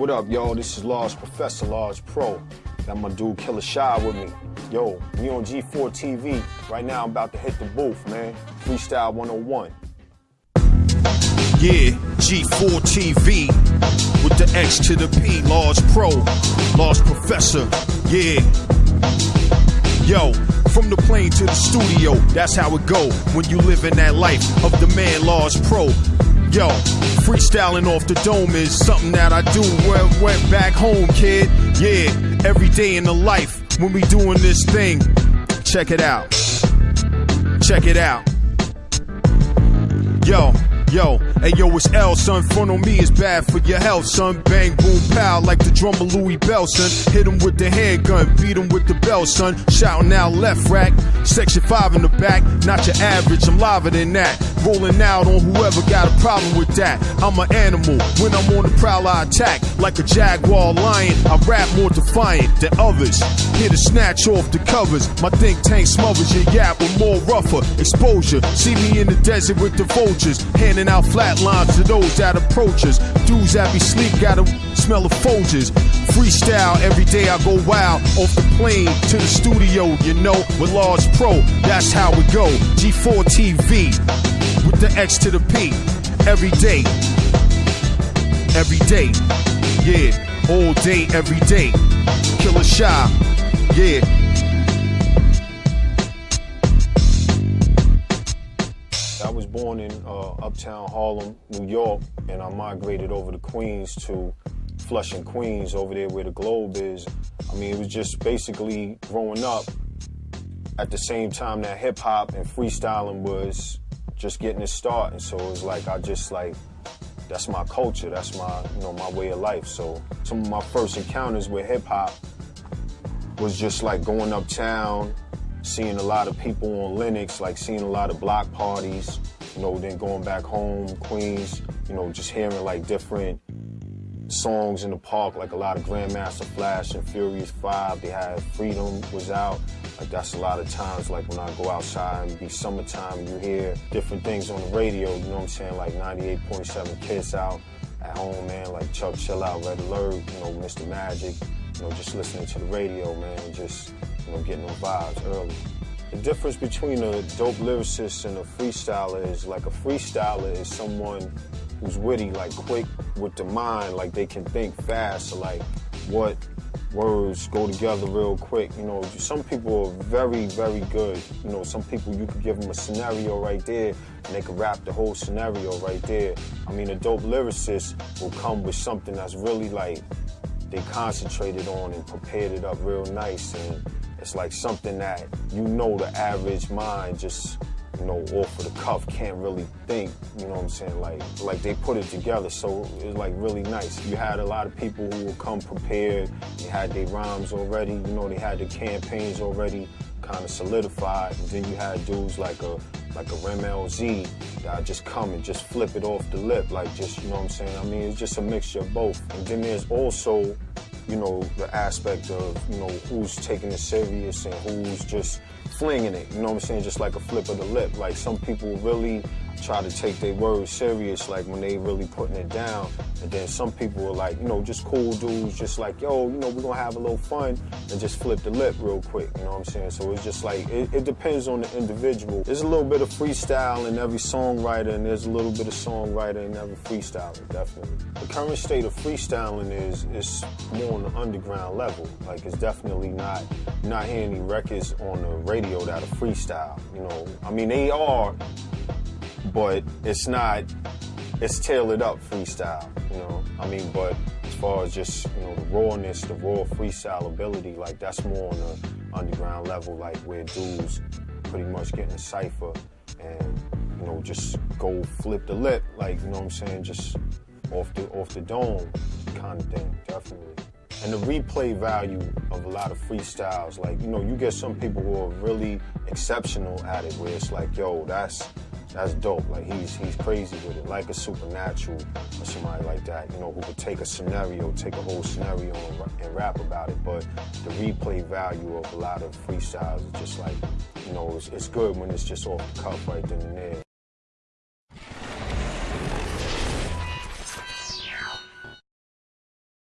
what up, yo? This is Large Professor, Large Pro. Got my dude Killer Shy with me. Yo, we on G4 TV. Right now, I'm about to hit the booth, man. Freestyle 101. Yeah, G4 TV with the X to the P, Large Pro, Large Professor. Yeah. Yo, from the plane to the studio, that's how it go when you live in that life of the man, Large Pro. Yo, freestyling off the dome is something that I do when went back home, kid. Yeah, every day in the life when we doing this thing. Check it out. Check it out. Yo, yo, hey yo, it's L, son. Front on me is bad for your health, son. Bang, boom, pow, like the drummer Louis Bellson. Hit him with the handgun, beat him with the bell, son. Shouting out left rack, section 5 in the back. Not your average, I'm liver than that. Rolling out on whoever got a problem with that. I'm an animal, when I'm on the prowl, I attack. Like a jaguar lion, I rap more defiant than others. Here to snatch off the covers. My think tank smothers your yap with more rougher exposure. See me in the desert with the vultures, handing out flat lines to those that approach us. Dudes that be sleep gotta smell of Folgers. Freestyle every day I go wild off the plane to the studio, you know, with Large Pro. That's how we go. G4 TV with the X to the P. Every day. Every day. Yeah. All day, every day. Killer Shy. Yeah. Born in uh, uptown Harlem, New York, and I migrated over to Queens to Flushing, Queens, over there where the Globe is. I mean, it was just basically growing up at the same time that hip hop and freestyling was just getting its start. And so it was like, I just like, that's my culture, that's my, you know, my way of life. So some of my first encounters with hip hop was just like going uptown, seeing a lot of people on Lenox, like seeing a lot of block parties, you know, then going back home, Queens, you know, just hearing like different songs in the park, like a lot of Grandmaster Flash and Furious Five. They had Freedom was out. Like that's a lot of times, like when I go outside and be summertime, you hear different things on the radio. You know what I'm saying? Like 98.7 Kiss out at home, man. Like Chuck Chill Out, Red Alert. You know, Mr. Magic. You know, just listening to the radio, man. Just you know, getting those vibes early. The difference between a dope lyricist and a freestyler is like a freestyler is someone who's witty, like quick with the mind, like they can think fast, like what words go together real quick. You know, some people are very, very good. You know, some people you could give them a scenario right there and they could rap the whole scenario right there. I mean, a dope lyricist will come with something that's really like they concentrated on and prepared it up real nice and it's like something that you know the average mind just you know, off of the cuff can't really think, you know what I'm saying? Like like they put it together, so it's like really nice. You had a lot of people who would come prepared, they had their rhymes already, you know, they had their campaigns already kind of solidified. And then you had dudes like a like a Rem LZ that just come and just flip it off the lip, like just, you know what I'm saying? I mean, it's just a mixture of both. And then there's also you know, the aspect of, you know, who's taking it serious and who's just flinging it, you know what I'm saying? Just like a flip of the lip. Like some people really try to take their words serious, like when they really putting it down. And then some people are like, you know, just cool dudes, just like, yo, you know, we're gonna have a little fun and just flip the lip real quick, you know what I'm saying? So it's just like, it, it depends on the individual. There's a little bit of freestyle in every songwriter and there's a little bit of songwriter in every freestyler, definitely. The current state of freestyling is, is more on the underground level. Like it's definitely not, not hearing any records on the radio that are freestyle, you know. I mean, they are, but it's not it's tailored up freestyle you know? I mean but as far as just you know the rawness the raw freestyle ability like that's more on the underground level like where dudes pretty much get in a cipher and you know just go flip the lip like you know what i'm saying? Just off the off the dome kind of thing definitely. And the replay value of a lot of freestyles like you know you get some people who are really exceptional at it where it's like yo that's that's dope. Like he's he's crazy with it, like a supernatural or somebody like that. You know, who could take a scenario, take a whole scenario and, and rap about it. But the replay value of a lot of freestyles is just like, you know, it's, it's good when it's just off the cuff right then and there.